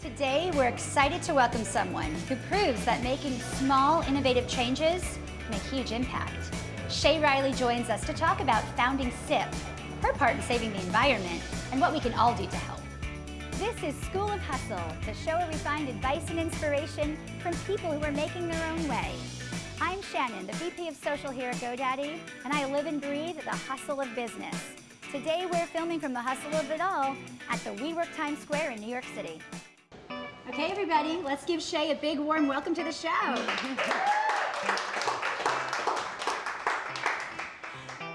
Today, we're excited to welcome someone who proves that making small, innovative changes can make huge impact. Shay Riley joins us to talk about founding SIP, her part in saving the environment, and what we can all do to help. This is School of Hustle, the show where we find advice and inspiration from people who are making their own way. I'm Shannon, the VP of Social here at GoDaddy, and I live and breathe the hustle of business. Today, we're filming from the hustle of it all at the WeWork Times Square in New York City. Okay, everybody, let's give Shay a big warm welcome to the show.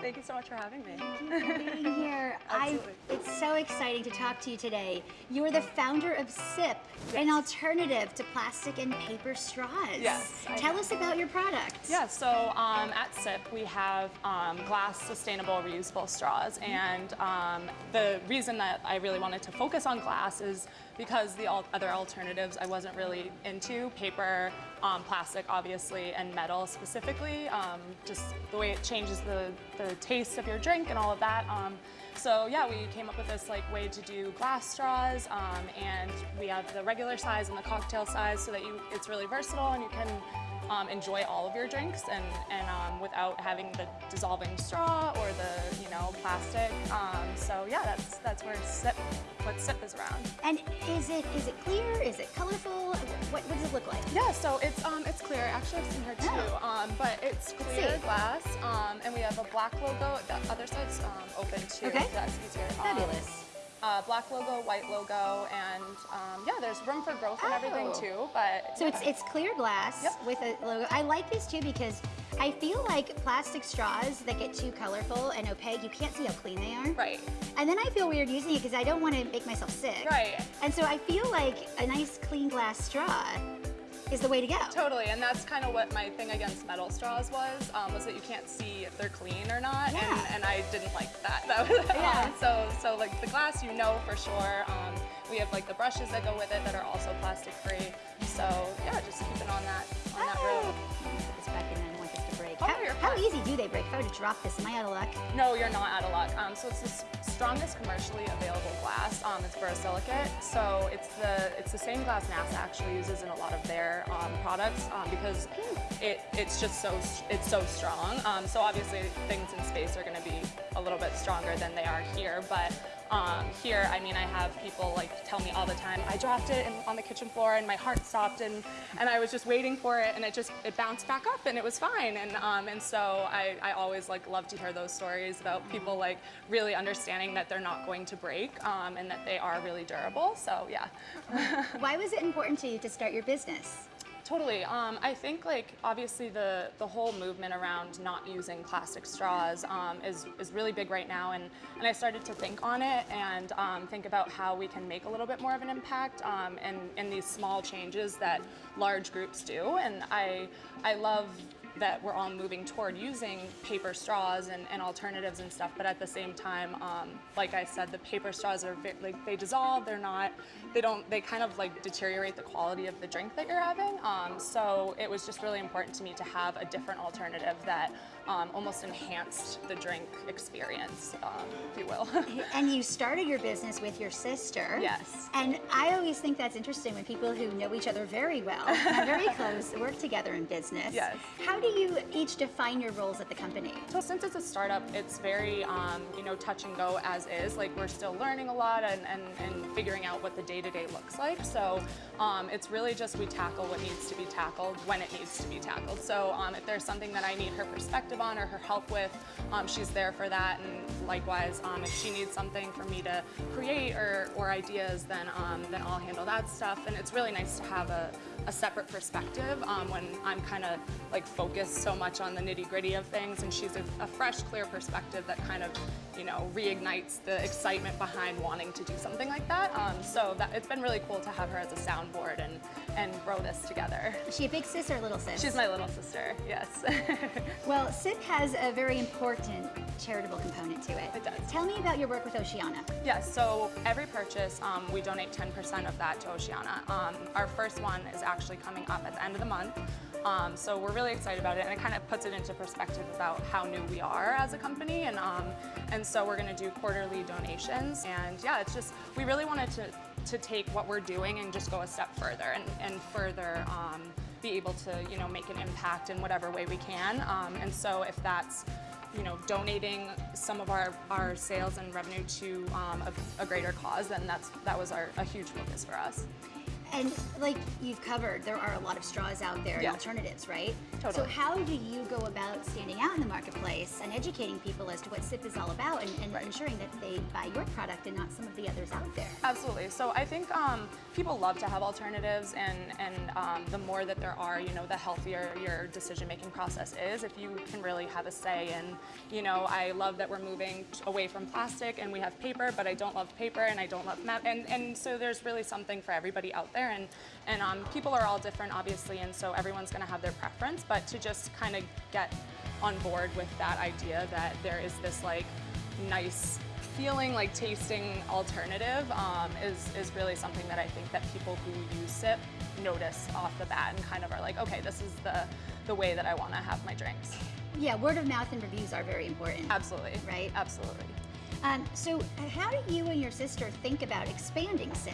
Thank you so much for having me. Thank you for being here. I, it's so exciting to talk to you today. You are the founder of SIP, Yes. an alternative to plastic and paper straws. Yes, Tell us about your product. Yeah, so um, at SIP we have um, glass sustainable reusable straws and um, the reason that I really wanted to focus on glass is because the al- other alternatives I wasn't really into, paper, um, plastic obviously, and metal specifically, um, just the way it changes the, the taste of your drink and all of that. Um, so yeah, we came up with this like way to do glass straws, um, and we have the regular size and the cocktail size, so that you it's really versatile and you can um, enjoy all of your drinks and and um, without having the dissolving straw or the you know plastic. So yeah, that's that's where sip what sip is around. And is it is it clear? Is it colorful? What, what does it look like? Yeah, so it's um it's clear. Actually, I've seen her too. Oh. Um, but it's clear glass. Um, and we have a black logo. The other side's um, open too. Okay. so That's easier. Um, Fabulous. uh, black logo, white logo, and um, yeah, there's room for growth and everything Oh. too. But So it's it's clear glass Yep. with a logo. I like this too because I feel like plastic straws that get too colorful and opaque, you can't see how clean they are. right, And then I feel weird using it because I don't want to make myself sick. right, And so I feel like a nice clean glass straw is the way to go. totally. And that's kind of what my thing against metal straws was, um, was that you can't see if they're clean or not, Yeah. and, and I didn't like that. That was Yeah. um, so so like the glass, you know for sure. Um, we have like the brushes that go with it that are also plastic free. So yeah, just keeping on that on that road. How, how easy do they break? If I were to drop this, am I out of luck? No, you're not out of luck. Um, so it's the strongest commercially available glass. Um, it's borosilicate. So it's the it's the same glass NASA actually uses in a lot of their um, products um, because it it's just so it's so strong. Um, so obviously things in space are going to be a little bit stronger than they are here, but. Um, here, I mean, I have people like tell me all the time, I dropped it in, on the kitchen floor and my heart stopped and, and I was just waiting for it and it just, it bounced back up and it was fine. And, um, and so I, I always like love to hear those stories about people like really understanding that they're not going to break um, and that they are really durable. So yeah. Why was it important to you to start your business? Totally. Um, I think like obviously the the whole movement around not using plastic straws um, is is really big right now, and and I started to think on it and um, think about how we can make a little bit more of an impact um, in in these small changes that large groups do, and I I love that we're all moving toward using paper straws and, and alternatives and stuff, but at the same time, um, like I said, the paper straws are like they dissolve. They're not. They don't. They kind of like deteriorate the quality of the drink that you're having. Um, so it was just really important to me to have a different alternative that um, almost enhanced the drink experience, um, if you will. And you started your business with your sister. Yes. And I always think that's interesting when people who know each other very well, very close, work together in business. Yes. How do you each define your roles at the company? So since it's a startup, it's very, um, you know, touch and go as is. Like we're still learning a lot and, and, and figuring out what the day-to-day looks like. So um, it's really just we tackle what needs to be tackled when it needs to be tackled. So um, if there's something that I need her perspective on or her help with, um, she's there for that. And likewise, um, if she needs something for me to create or, or ideas, then, um, then I'll handle that stuff. And it's really nice to have a, a separate perspective um, when I'm kind of like focused so much on the nitty gritty of things and she's a, a fresh, clear perspective that kind of, you know, reignites the excitement behind wanting to do something like that. Um, so that it's been really cool to have her as a soundboard and, and grow this together. Is she a big sis or a little sis? She's my little sister, yes. Well, SIP has a very important charitable component to it. It does. Tell me about your work with Oceana. Yes, so every purchase, um, we donate 10% of that to Oceana. Um, our first one is actually coming up at the end of the month. Um, so we're really excited about it, and it kind of puts it into perspective about how new we are as a company. And um, and so we're going to do quarterly donations. And yeah, it's just we really wanted to to take what we're doing and just go a step further and, and further um, be able to you know make an impact in whatever way we can. Um, and so if that's you know donating some of our, our sales and revenue to um, a, a greater cause, and that's that was our, a huge focus for us. And like you've covered, there are a lot of straws out there and alternatives, right? Totally. So how do you go about standing out in the marketplace and educating people as to what SIP is all about and, and Right. ensuring that they buy your product and not some of the others out there? Absolutely. So I think um, people love to have alternatives, and and um, the more that there are, you know, the healthier your decision-making process is. If you can really have a say in, you know, I love that we're moving away from plastic and we have paper, but I don't love paper and I don't love map, and and so there's really something for everybody out there, and and um, people are all different, obviously, and so everyone's going to have their preference, but to just kind of get on board with that idea that there is this like nice feeling like tasting alternative um, is, is really something that I think that people who use SIP notice off the bat and kind of are like, okay, this is the, the way that I want to have my drinks. Yeah, word of mouth and reviews are very important. Absolutely. Right. Absolutely. Um, so how do you and your sister think about expanding SIP?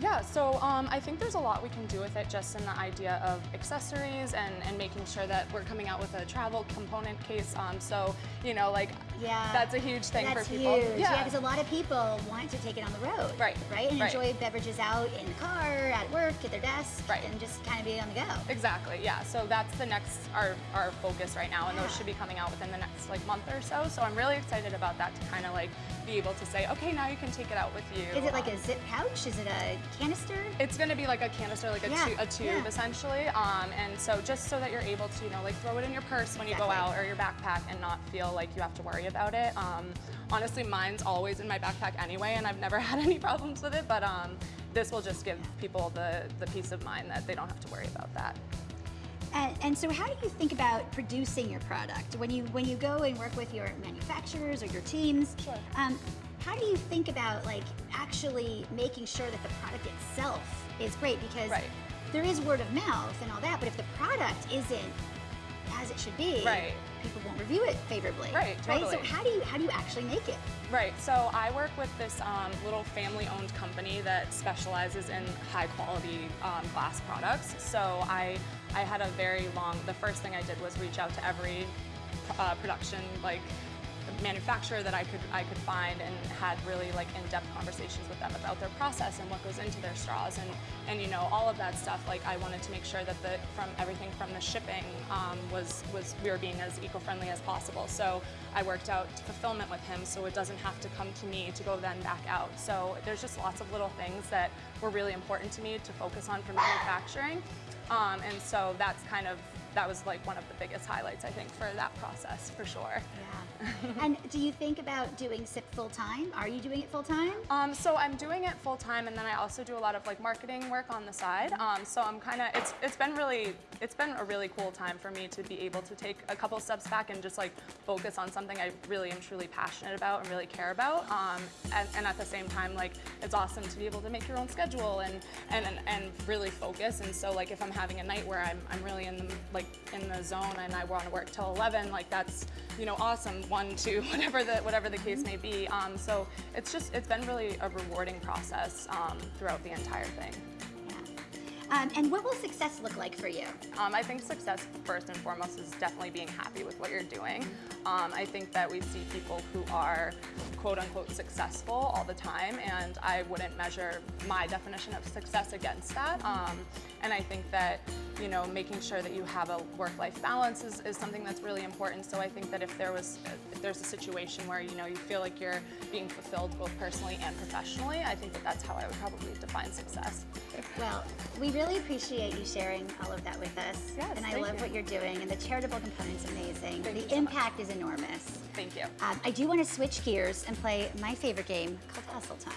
Yeah, so um, I think there's a lot we can do with it just in the idea of accessories and, and making sure that we're coming out with a travel component case. Um, so, you know, like, Yeah. that's a huge thing That's for people. huge. Yeah, because a lot of people want to take it on the road. Right, Right? And right. enjoy beverages out in the car, at work, at their desk, Right. and just kind of be on the go. Exactly, yeah. So that's the next our our focus right now, and those should be coming out within the next like month or so. So I'm really excited about that to kind of like be able to say, okay, now you can take it out with you. Is it like a zip pouch? Is it a canister? It's going to be like a canister, like a, Yeah, tu- a tube yeah. essentially. Um, and so just so that you're able to, you know, like throw it in your purse when you go out or your backpack and not feel like you have to worry about it. Um, honestly, mine's always in my backpack anyway, and I've never had any problems with it. But um, this will just give people the, the peace of mind that they don't have to worry about that. And, and so, how do you think about producing your product when you when you go and work with your manufacturers or your teams? Sure. Um, how do you think about like actually making sure that the product itself is great? Because Right. there is word of mouth and all that, but if the product isn't as it should be, Right. People won't review it favorably. Right, Right. So how do you how do you actually make it? Right. So I work with this um, little family-owned company that specializes in high-quality um, glass products. So I I had a very long. The first thing I did was reach out to every uh, production like manufacturer that I could I could find and had really like in-depth conversations with them about their process and what goes into their straws and and you know all of that stuff. Like I wanted to make sure that the from everything from the shipping um, was was we were being as eco-friendly as possible. So I worked out fulfillment with him so it doesn't have to come to me to go then back out. So there's just lots of little things that were really important to me to focus on for manufacturing. Um, and so that's kind of that was like one of the biggest highlights I think for that process for sure. Yeah. and do you think about doing SIP full time? Are you doing it full time? Um, so I'm doing it full time, and then I also do a lot of like marketing work on the side. Um, so I'm kind of it's it's been really it's been a really cool time for me to be able to take a couple steps back and just like focus on something I really am truly passionate about and really care about. Um, and, and at the same time, like it's awesome to be able to make your own schedule and and and, and really focus. And so like if I'm having a night where I'm I'm really in the like in the zone and I want to work till 11, like that's you know awesome. One, two, whatever the whatever the case may be. Um, so it's just it's been really a rewarding process um, throughout the entire thing. Um, and what will success look like for you? Um, I think success first and foremost is definitely being happy with what you're doing. Um, I think that we see people who are quote unquote successful all the time, and I wouldn't measure my definition of success against that. Um, and I think that you know making sure that you have a work-life balance is, is something that's really important. So I think that if there was if there's a situation where you know you feel like you're being fulfilled both personally and professionally, I think that that's how I would probably define success. Well, we really appreciate you sharing all of that with us. Yes, and I love you. what you're doing, and the charitable component's amazing. Thank the you so much. impact is enormous. Thank you. Um, I do want to switch gears and play my favorite game called Hustle Time.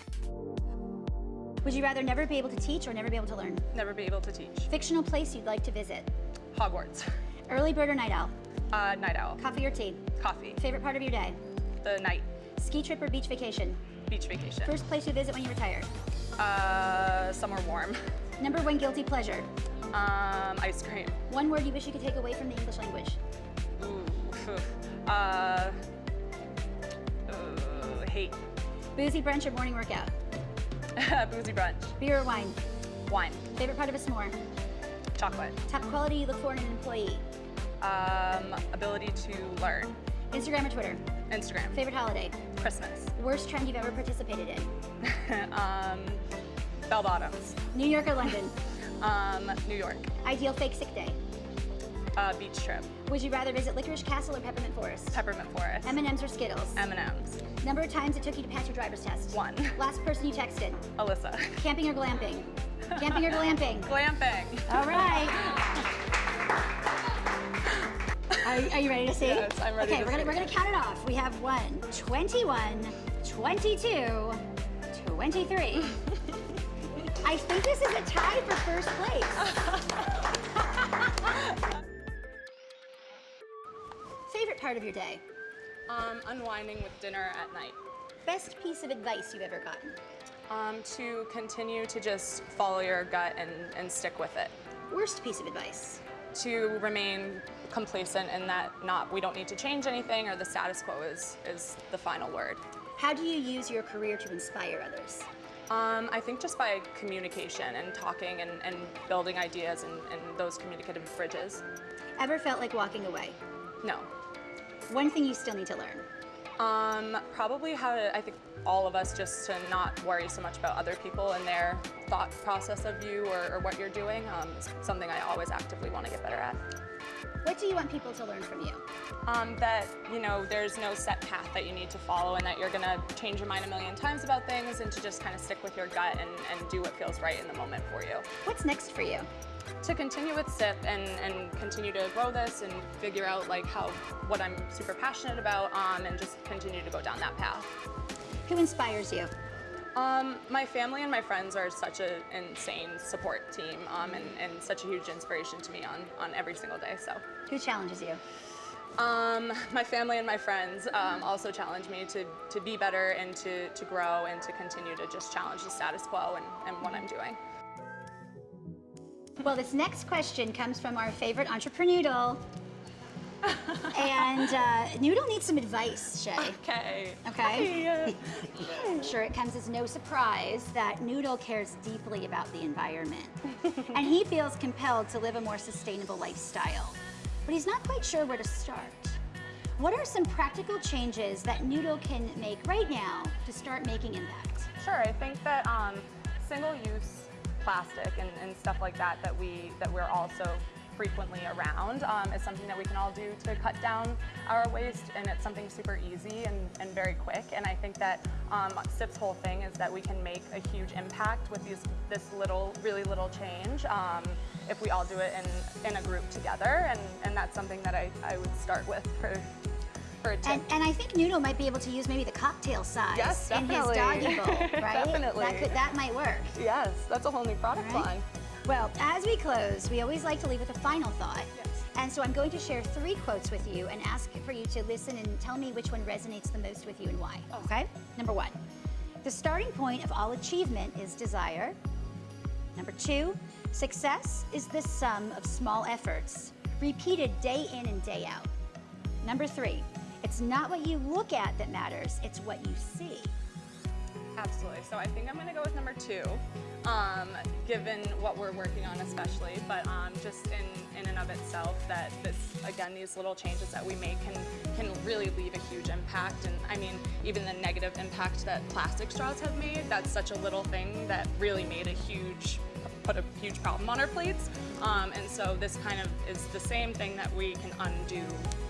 Would you rather never be able to teach or never be able to learn? Never be able to teach. Fictional place you'd like to visit? Hogwarts. Early bird or night owl? Uh, night owl. Coffee or tea? Coffee. Favorite part of your day? The night. Ski trip or beach vacation? Beach vacation. First place you visit when you retire? Uh, somewhere warm. Number one guilty pleasure? Um, ice cream. One word you wish you could take away from the English language? Ooh. Uh, uh, hate. Boozy brunch or morning workout? Boozy brunch. Beer or wine? Wine. Favorite part of a s'more? Chocolate. Top quality you look for in an employee? Um, ability to learn. Instagram or Twitter? Instagram. Favorite holiday? Christmas. Worst trend you've ever participated in? um, bell bottoms. New York or London? Um, New York. Ideal fake sick day? Uh, beach trip. Would you rather visit Licorice Castle or Peppermint Forest? Peppermint Forest. M&M's or Skittles? M&M's. Number of times it took you to pass your driver's test? One. Last person you texted? Alyssa. Camping or glamping? Camping or glamping? Glamping. All right. Are, are you ready to see? Yes, I'm ready Okay, to we're gonna we're gonna count it off. We have one, 21, 22, 23. I think this is a tie for first place. Favorite part of your day? Um, unwinding with dinner at night. Best piece of advice you've ever gotten? Um, to continue to just follow your gut and, and stick with it. Worst piece of advice? To remain complacent in that not we don't need to change anything or the status quo is, is the final word. How do you use your career to inspire others? Um, I think just by communication and talking and, and building ideas and, and those communicative bridges. Ever felt like walking away? No. One thing you still need to learn? Um, probably how to, I think all of us just to not worry so much about other people and their thought process of you or, or what you're doing. Um, is something I always actively want to get better at. What do you want people to learn from you? Um, that, you know, there's no set path that you need to follow and that you're gonna change your mind a million times about things and to just kind of stick with your gut and, and do what feels right in the moment for you. What's next for you? To continue with SIP and, and continue to grow this and figure out like how, what I'm super passionate about um, and just continue to go down that path. Who inspires you? Um, my family and my friends are such an insane support team um, and, and such a huge inspiration to me on, on every single day. So, Who challenges you? um, my family and my friends um, also challenge me to, to be better and to, to grow and to continue to just challenge the status quo and, and what I'm doing. Well, this next question comes from our favorite entrepreneur. Noodle. and uh, Noodle needs some advice, Shay. Okay. Okay. I'm sure it comes as no surprise that Noodle cares deeply about the environment. and he feels compelled to live a more sustainable lifestyle. But he's not quite sure where to start. What are some practical changes that Noodle can make right now to start making impact? Sure, I think that um, single-use plastic and, and stuff like that that we that we're also frequently around um, is something that we can all do to cut down our waste and it's something super easy and, and very quick. And I think that um, SIP's whole thing is that we can make a huge impact with these this little really little change um, if we all do it in, in a group together. And, and that's something that I, I would start with for, for a tip. And, and I think Noodle might be able to use maybe the cocktail size Yes, in his doggy bowl, right? Definitely. That, could, that might work. yes, that's a whole new product Right. line. Well, as we close, we always like to leave with a final thought. Yes. And so I'm going to share three quotes with you and ask for you to listen and tell me which one resonates the most with you and why. Oh. Okay? Number one, the starting point of all achievement is desire. Number two, success is the sum of small efforts, repeated day in and day out. Number three, it's not what you look at that matters, it's what you see. Absolutely. So I think I'm going to go with number two, um, given what we're working on especially, but um, just in, in and of itself that this, again, these little changes that we make can, can really leave a huge impact. And I mean, even the negative impact that plastic straws have made, that's such a little thing that really made a huge put a huge problem on our plates. Um, and so this kind of is the same thing that we can undo,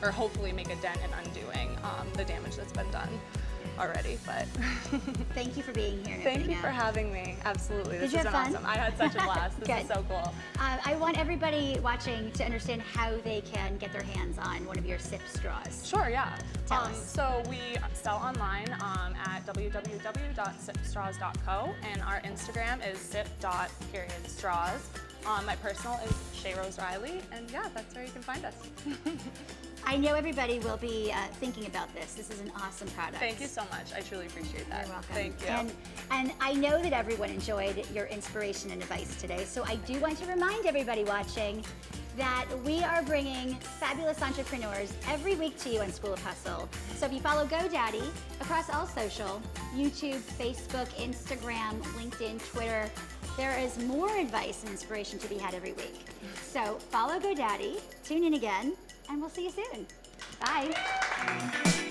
or hopefully make a dent in undoing um, the damage that's been done already. But Thank you for being here. Thank you for having me. Absolutely. Did This you has have been fun? awesome. I had such a blast. This is so cool. Uh, I want everybody watching to understand how they can get their hands on one of your sip straws. Sure, yeah. Tell um, us. So we sell online um, at www.sipstraws.co and our Instagram is sip.periodstraws. Um, my personal is Shay Rose Riley, and yeah, that's where you can find us. I know everybody will be uh, thinking about this. This is an awesome product. Thank you so much. I truly appreciate that. You're welcome. Thank you. And, and I know that everyone enjoyed your inspiration and advice today, so I do want to remind everybody watching that we are bringing fabulous entrepreneurs every week to you on School of Hustle. So if you follow GoDaddy across all social, YouTube, Facebook, Instagram, LinkedIn, Twitter, there is more advice and inspiration to be had every week. So follow GoDaddy, tune in again, and we'll see you soon. Bye.